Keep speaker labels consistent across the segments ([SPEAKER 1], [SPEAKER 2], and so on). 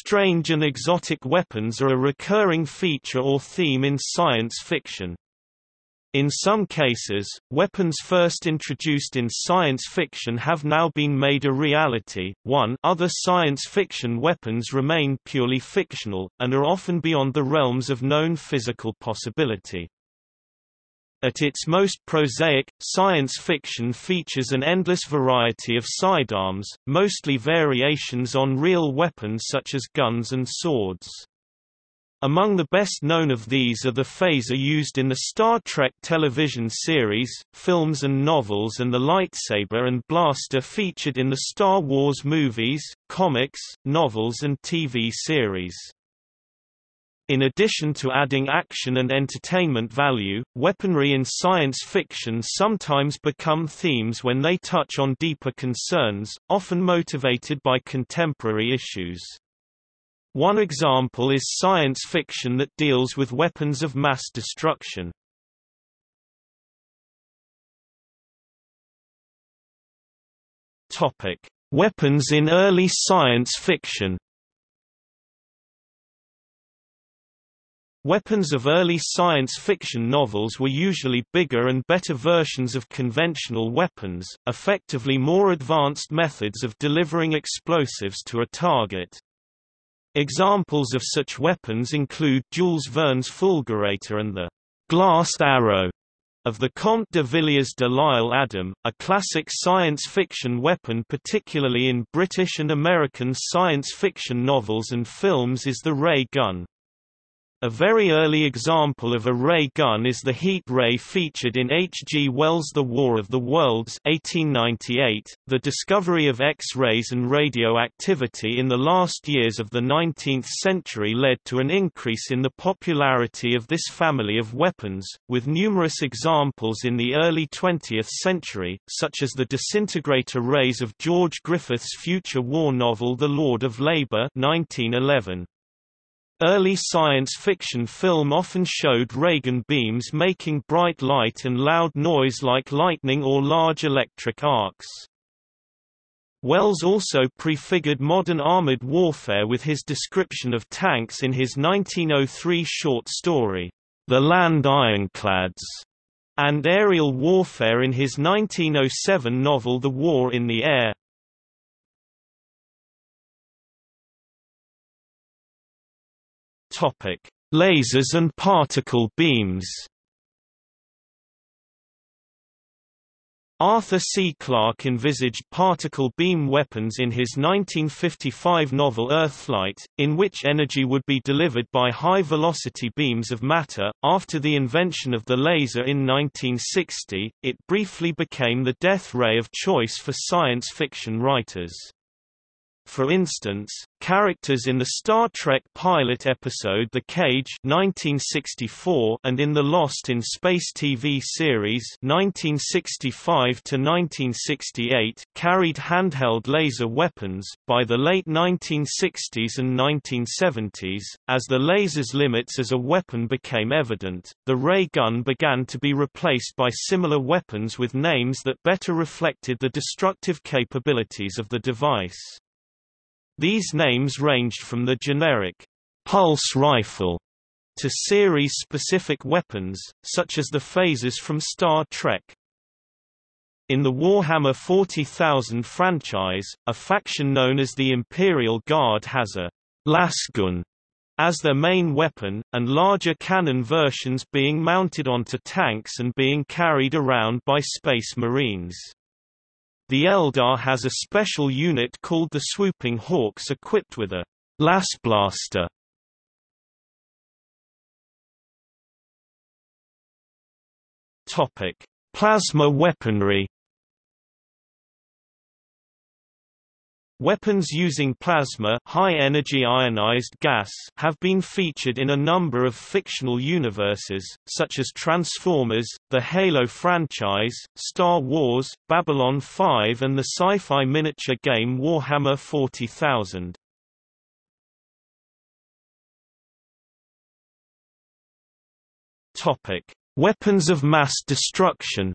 [SPEAKER 1] Strange and exotic weapons are a recurring feature or theme in science fiction. In some cases, weapons first introduced in science fiction have now been made a reality. 1 Other science fiction weapons remain purely fictional, and are often beyond the realms of known physical possibility. At its most prosaic, science fiction features an endless variety of sidearms, mostly variations on real weapons such as guns and swords. Among the best known of these are the phaser used in the Star Trek television series, films and novels and the lightsaber and blaster featured in the Star Wars movies, comics, novels and TV series. In addition to adding action and entertainment value, weaponry in science fiction sometimes become themes when they touch on deeper concerns, often motivated by contemporary issues. One example is science fiction that deals with weapons of mass destruction. Topic: Weapons in early science fiction. Weapons of early science fiction novels were usually bigger and better versions of conventional weapons, effectively more advanced methods of delivering explosives to a target. Examples of such weapons include Jules Verne's Fulgurator and the glass arrow of the Comte de Villiers de L'Isle Adam, a classic science fiction weapon particularly in British and American science fiction novels and films is the ray gun. A very early example of a ray gun is the heat ray featured in H. G. Wells' The War of the Worlds 1898. .The discovery of X-rays and radioactivity in the last years of the 19th century led to an increase in the popularity of this family of weapons, with numerous examples in the early 20th century, such as the disintegrator rays of George Griffith's future war novel The Lord of Labor 1911. Early science fiction film often showed ray gun beams making bright light and loud noise like lightning or large electric arcs. Wells also prefigured modern armored warfare with his description of tanks in his 1903 short story, The Land Ironclads, and aerial warfare in his 1907 novel The War in the Air. Topic: Lasers and particle beams. Arthur C. Clarke envisaged particle beam weapons in his 1955 novel Earthlight, in which energy would be delivered by high-velocity beams of matter. After the invention of the laser in 1960, it briefly became the death ray of choice for science fiction writers. For instance, characters in the Star Trek pilot episode The Cage 1964 and in the Lost in Space TV series 1965 to 1968 carried handheld laser weapons. By the late 1960s and 1970s, as the laser's limits as a weapon became evident, the ray gun began to be replaced by similar weapons with names that better reflected the destructive capabilities of the device. These names ranged from the generic pulse rifle to series-specific weapons, such as the phasers from Star Trek. In the Warhammer 40,000 franchise, a faction known as the Imperial Guard has a lasgun as their main weapon, and larger cannon versions being mounted onto tanks and being carried around by Space Marines. The Eldar has a special unit called the Swooping Hawks equipped with a Lasblaster. Topic: Plasma weaponry Weapons using plasma high-energy ionized gas have been featured in a number of fictional universes, such as Transformers, the Halo franchise, Star Wars, Babylon 5 and the sci-fi miniature game Warhammer 40,000. Weapons of mass destruction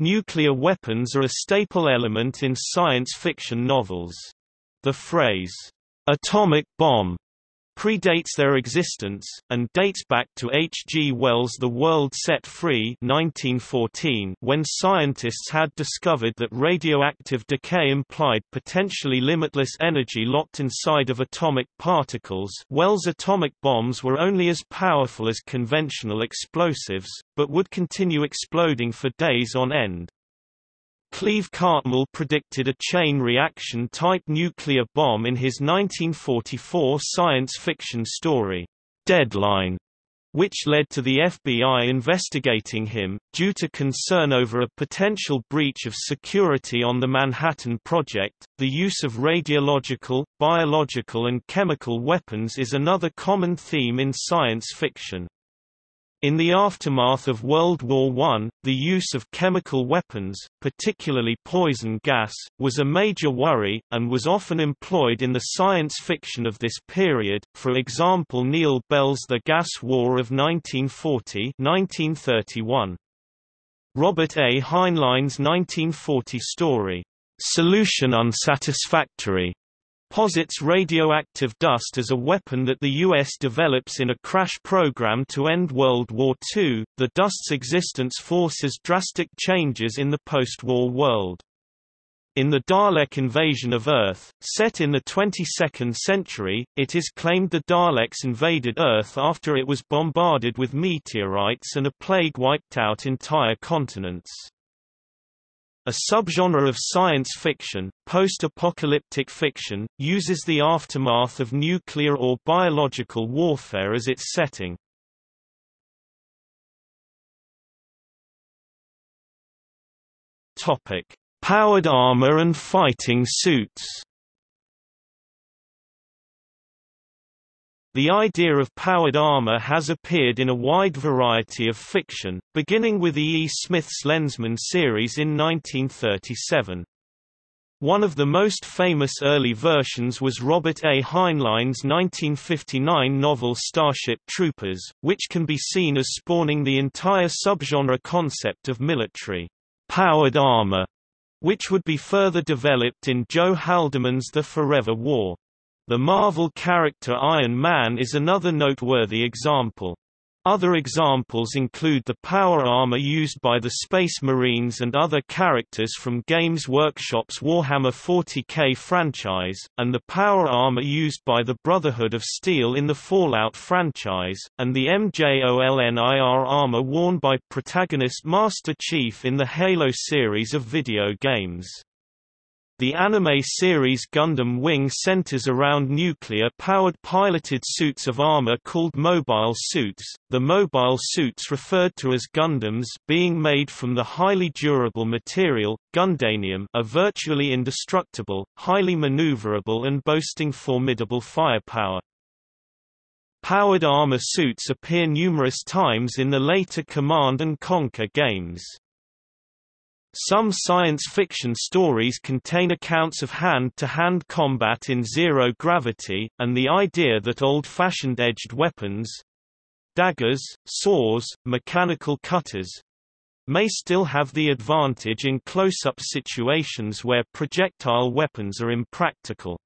[SPEAKER 1] Nuclear weapons are a staple element in science fiction novels. The phrase, atomic bomb, predates their existence, and dates back to H. G. Wells' The World Set Free 1914, when scientists had discovered that radioactive decay implied potentially limitless energy locked inside of atomic particles Wells' atomic bombs were only as powerful as conventional explosives, but would continue exploding for days on end. Cleve Cartmill predicted a chain reaction type nuclear bomb in his 1944 science fiction story, Deadline, which led to the FBI investigating him, due to concern over a potential breach of security on the Manhattan Project. The use of radiological, biological, and chemical weapons is another common theme in science fiction. In the aftermath of World War I, the use of chemical weapons, particularly poison gas, was a major worry, and was often employed in the science fiction of this period, for example Neil Bell's The Gas War of 1940 1931. Robert A. Heinlein's 1940 story, "'Solution Unsatisfactory' posits radioactive dust as a weapon that the U.S. develops in a crash program to end World War II. The dust's existence forces drastic changes in the post-war world. In the Dalek invasion of Earth, set in the 22nd century, it is claimed the Daleks invaded Earth after it was bombarded with meteorites and a plague wiped out entire continents. A subgenre of science fiction, post-apocalyptic fiction, uses the aftermath of nuclear or biological warfare as its setting. Topic: Powered armor and fighting suits. The idea of powered armor has appeared in a wide variety of fiction, beginning with E. E. Smith's Lensman series in 1937. One of the most famous early versions was Robert A. Heinlein's 1959 novel Starship Troopers, which can be seen as spawning the entire subgenre concept of military powered armor, which would be further developed in Joe Haldeman's The Forever War. The Marvel character Iron Man is another noteworthy example. Other examples include the power armor used by the Space Marines and other characters from Games Workshop's Warhammer 40k franchise, and the power armor used by the Brotherhood of Steel in the Fallout franchise, and the MJOLNIR armor worn by protagonist Master Chief in the Halo series of video games. The anime series Gundam Wing centers around nuclear-powered piloted suits of armor called mobile suits, the mobile suits referred to as Gundams being made from the highly durable material, Gundanium are virtually indestructible, highly maneuverable and boasting formidable firepower. Powered armor suits appear numerous times in the later Command & Conquer games. Some science fiction stories contain accounts of hand-to-hand -hand combat in zero gravity, and the idea that old-fashioned edged weapons—daggers, saws, mechanical cutters—may still have the advantage in close-up situations where projectile weapons are impractical.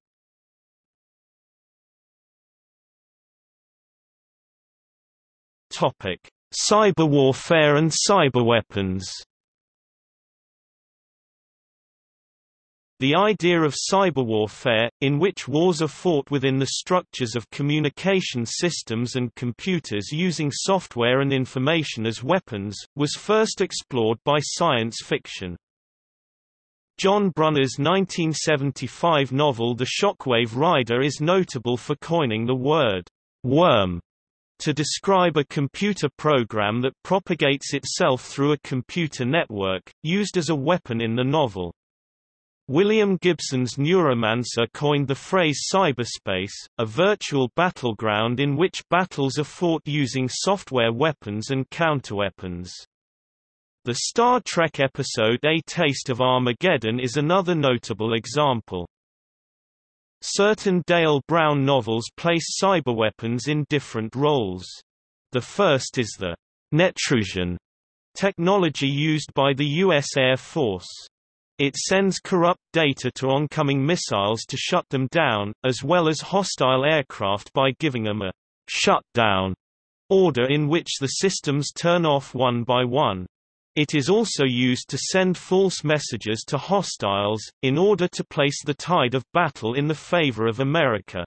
[SPEAKER 1] Cyberwarfare and cyberweapons The idea of cyberwarfare, in which wars are fought within the structures of communication systems and computers using software and information as weapons, was first explored by science fiction. John Brunner's 1975 novel The Shockwave Rider is notable for coining the word, worm, to describe a computer program that propagates itself through a computer network, used as a weapon in the novel. William Gibson's Neuromancer coined the phrase cyberspace, a virtual battleground in which battles are fought using software weapons and counterweapons. The Star Trek episode A Taste of Armageddon is another notable example. Certain Dale Brown novels place cyberweapons in different roles. The first is the Netrusion technology used by the U.S. Air Force. It sends corrupt data to oncoming missiles to shut them down, as well as hostile aircraft by giving them a shutdown order in which the systems turn off one by one. It is also used to send false messages to hostiles, in order to place the tide of battle in the favor of America.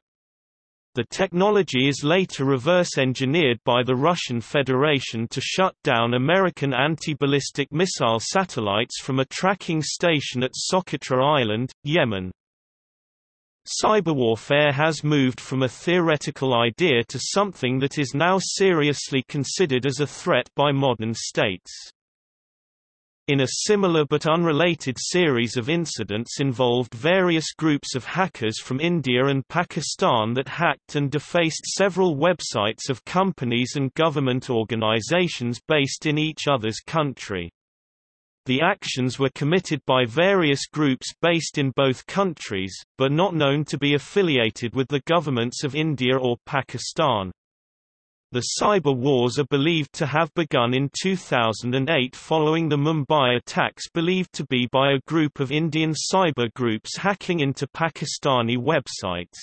[SPEAKER 1] The technology is later reverse-engineered by the Russian Federation to shut down American anti-ballistic missile satellites from a tracking station at Socotra Island, Yemen. Cyberwarfare has moved from a theoretical idea to something that is now seriously considered as a threat by modern states. In a similar but unrelated series of incidents involved various groups of hackers from India and Pakistan that hacked and defaced several websites of companies and government organizations based in each other's country. The actions were committed by various groups based in both countries, but not known to be affiliated with the governments of India or Pakistan. The cyber wars are believed to have begun in 2008 following the Mumbai attacks believed to be by a group of Indian cyber groups hacking into Pakistani websites.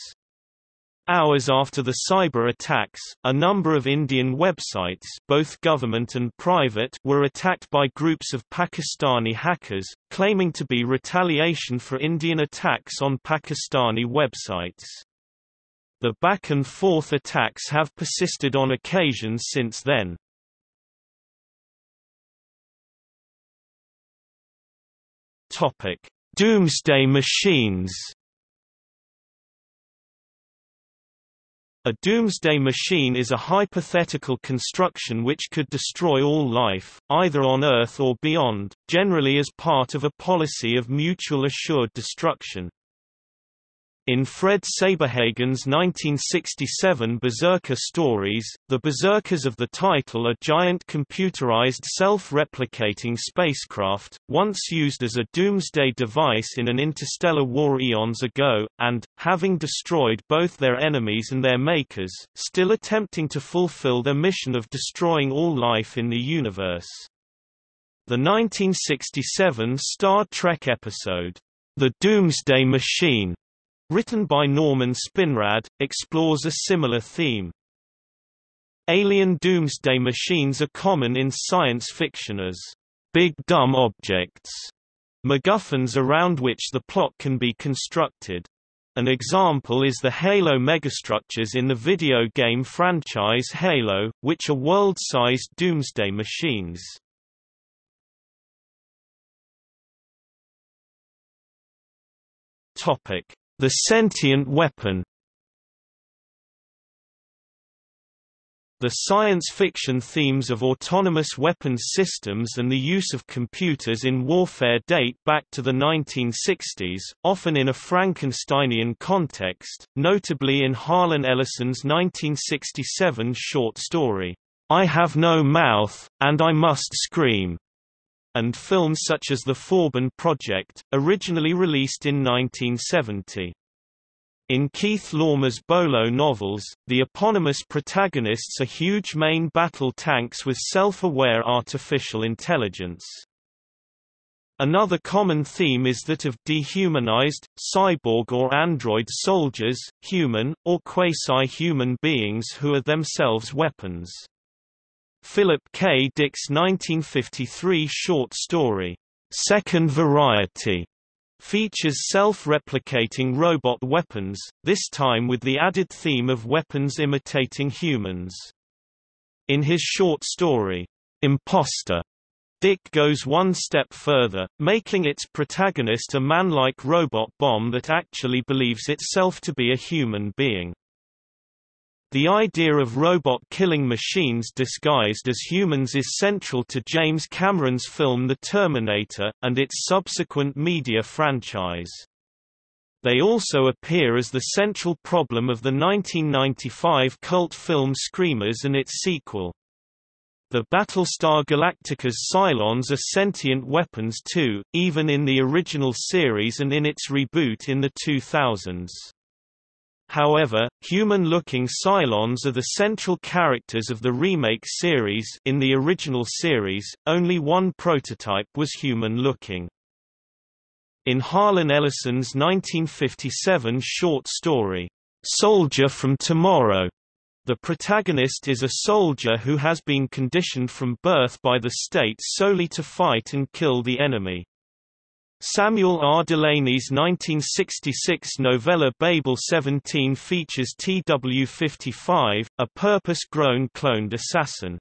[SPEAKER 1] Hours after the cyber attacks, a number of Indian websites both government and private were attacked by groups of Pakistani hackers, claiming to be retaliation for Indian attacks on Pakistani websites. The back-and-forth attacks have persisted on occasions since then. Topic: Doomsday machines. A doomsday machine is a hypothetical construction which could destroy all life, either on Earth or beyond, generally as part of a policy of mutual assured destruction. In Fred Saberhagen's 1967 Berserker stories, the Berserkers of the title are giant computerized self-replicating spacecraft, once used as a doomsday device in an interstellar war eons ago, and, having destroyed both their enemies and their makers, still attempting to fulfill their mission of destroying all life in the universe. The 1967 Star Trek episode, The Doomsday Machine, written by Norman Spinrad, explores a similar theme. Alien doomsday machines are common in science fiction as big dumb objects, MacGuffins around which the plot can be constructed. An example is the Halo megastructures in the video game franchise Halo, which are world-sized doomsday machines. Topic: the sentient weapon. The science fiction themes of autonomous weapons systems and the use of computers in warfare date back to the 1960s, often in a Frankensteinian context, notably in Harlan Ellison's 1967 short story, I Have No Mouth, and I Must Scream and films such as The Forbin Project, originally released in 1970. In Keith Laumer's Bolo novels, the eponymous protagonists are huge main battle tanks with self-aware artificial intelligence. Another common theme is that of dehumanized, cyborg or android soldiers, human, or quasi-human beings who are themselves weapons. Philip K. Dick's 1953 short story, Second Variety, features self-replicating robot weapons, this time with the added theme of weapons imitating humans. In his short story, Imposter, Dick goes one step further, making its protagonist a man-like robot bomb that actually believes itself to be a human being. The idea of robot-killing machines disguised as humans is central to James Cameron's film The Terminator, and its subsequent media franchise. They also appear as the central problem of the 1995 cult film Screamers and its sequel. The Battlestar Galactica's Cylons are sentient weapons too, even in the original series and in its reboot in the 2000s. However, human-looking Cylons are the central characters of the remake series in the original series, only one prototype was human-looking. In Harlan Ellison's 1957 short story, "'Soldier from Tomorrow' the protagonist is a soldier who has been conditioned from birth by the state solely to fight and kill the enemy. Samuel R. Delany's 1966 novella Babel 17 features TW-55, a purpose-grown cloned assassin.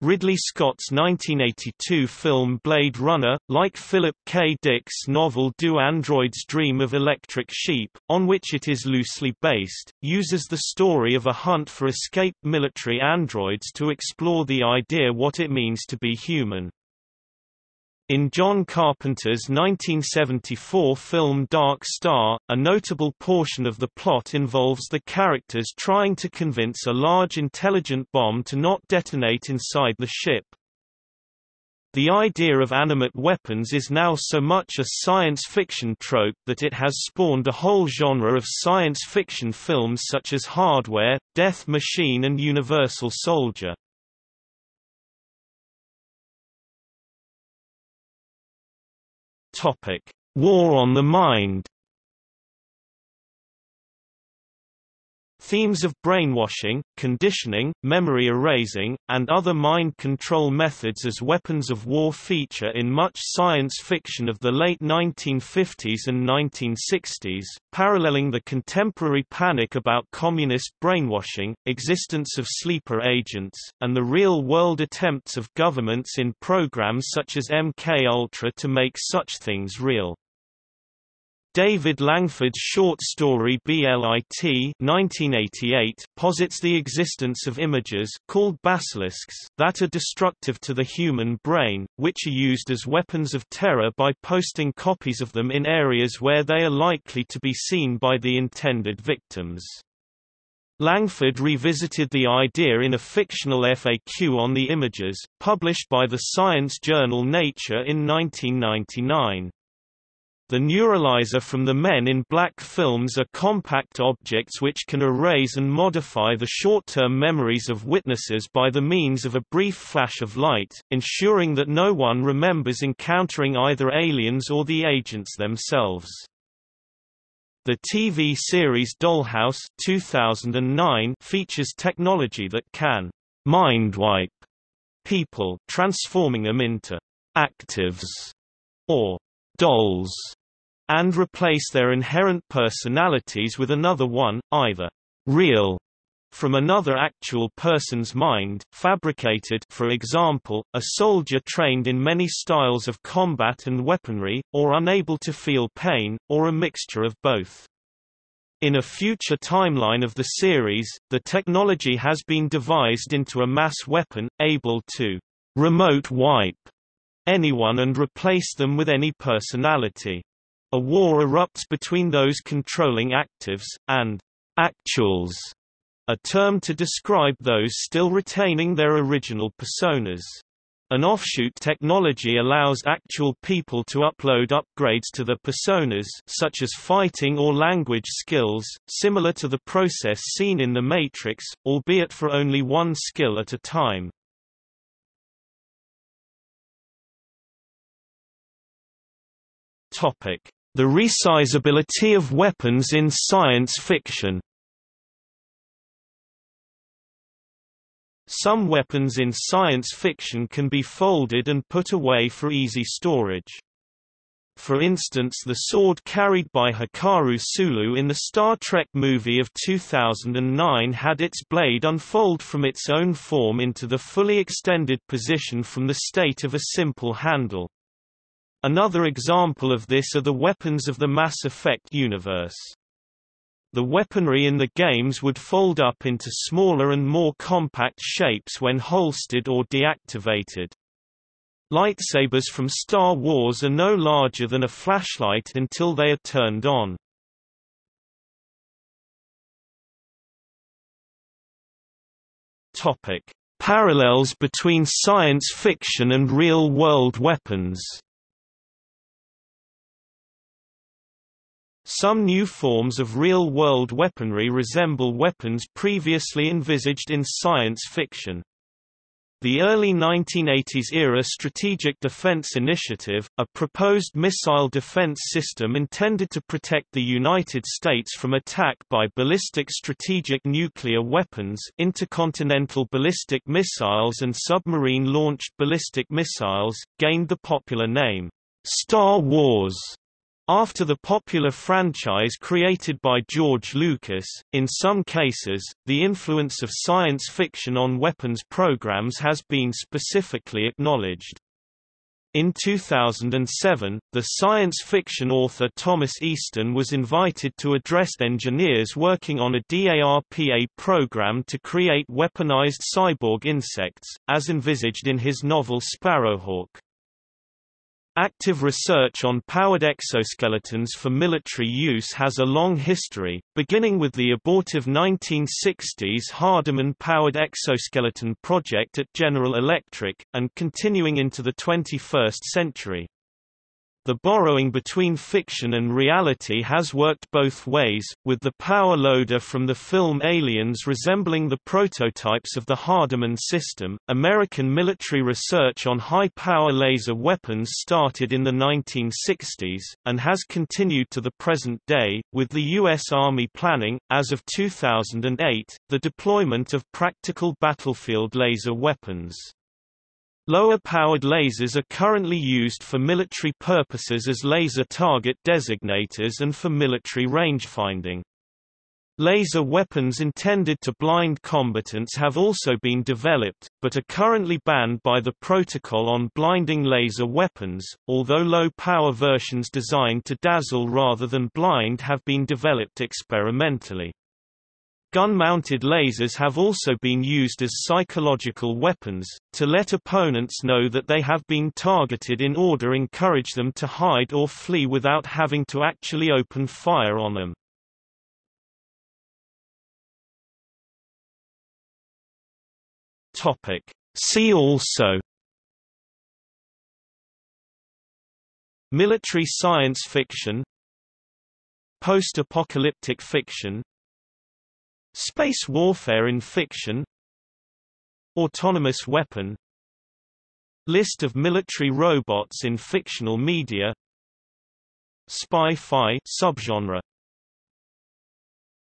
[SPEAKER 1] Ridley Scott's 1982 film Blade Runner, like Philip K. Dick's novel Do Androids Dream of Electric Sheep, on which it is loosely based, uses the story of a hunt for escaped military androids to explore the idea what it means to be human. In John Carpenter's 1974 film Dark Star, a notable portion of the plot involves the characters trying to convince a large intelligent bomb to not detonate inside the ship. The idea of animate weapons is now so much a science fiction trope that it has spawned a whole genre of science fiction films such as Hardware, Death Machine and Universal Soldier. Topic: War on the Mind Themes of brainwashing, conditioning, memory erasing, and other mind control methods as weapons of war feature in much science fiction of the late 1950s and 1960s, paralleling the contemporary panic about communist brainwashing, existence of sleeper agents, and the real-world attempts of governments in programs such as MK Ultra to make such things real. David Langford's short story BLIT 1988 posits the existence of images called basilisks that are destructive to the human brain, which are used as weapons of terror by posting copies of them in areas where they are likely to be seen by the intended victims. Langford revisited the idea in a fictional FAQ on the images, published by the science journal Nature in 1999. The neuralizer from the Men in Black films are compact objects which can erase and modify the short-term memories of witnesses by the means of a brief flash of light, ensuring that no one remembers encountering either aliens or the agents themselves. The TV series Dollhouse 2009 features technology that can mind-wipe people transforming them into actives or dolls, and replace their inherent personalities with another one, either real from another actual person's mind, fabricated for example, a soldier trained in many styles of combat and weaponry, or unable to feel pain, or a mixture of both. In a future timeline of the series, the technology has been devised into a mass weapon, able to remote wipe anyone and replace them with any personality. A war erupts between those controlling actives, and actuals, a term to describe those still retaining their original personas. An offshoot technology allows actual people to upload upgrades to the personas such as fighting or language skills, similar to the process seen in The Matrix, albeit for only one skill at a time. The resizability of weapons in science fiction Some weapons in science fiction can be folded and put away for easy storage. For instance the sword carried by Hikaru Sulu in the Star Trek movie of 2009 had its blade unfold from its own form into the fully extended position from the state of a simple handle. Another example of this are the weapons of the Mass Effect universe. The weaponry in the games would fold up into smaller and more compact shapes when holstered or deactivated. Lightsabers from Star Wars are no larger than a flashlight until they are turned on. Topic: Parallels between science fiction and real-world weapons Some new forms of real-world weaponry resemble weapons previously envisaged in science fiction. The early 1980s-era Strategic Defense Initiative, a proposed missile defense system intended to protect the United States from attack by ballistic strategic nuclear weapons intercontinental ballistic missiles and submarine-launched ballistic missiles, gained the popular name, Star Wars. After the popular franchise created by George Lucas, in some cases, the influence of science fiction on weapons programs has been specifically acknowledged. In 2007, the science fiction author Thomas Easton was invited to address engineers working on a DARPA program to create weaponized cyborg insects, as envisaged in his novel Sparrowhawk. Active research on powered exoskeletons for military use has a long history, beginning with the abortive 1960s Hardiman-powered exoskeleton project at General Electric, and continuing into the 21st century. The borrowing between fiction and reality has worked both ways, with the power loader from the film Aliens resembling the prototypes of the Hardiman system. American military research on high power laser weapons started in the 1960s, and has continued to the present day, with the U.S. Army planning, as of 2008, the deployment of practical battlefield laser weapons. Lower-powered lasers are currently used for military purposes as laser target designators and for military rangefinding. Laser weapons intended to blind combatants have also been developed, but are currently banned by the Protocol on Blinding Laser Weapons, although low-power versions designed to dazzle rather than blind have been developed experimentally. Gun-mounted lasers have also been used as psychological weapons, to let opponents know that they have been targeted in order to encourage them to hide or flee without having to actually open fire on them. See also Military science fiction Post-apocalyptic fiction Space warfare in fiction Autonomous weapon List of military robots in fictional media Spy-fi subgenre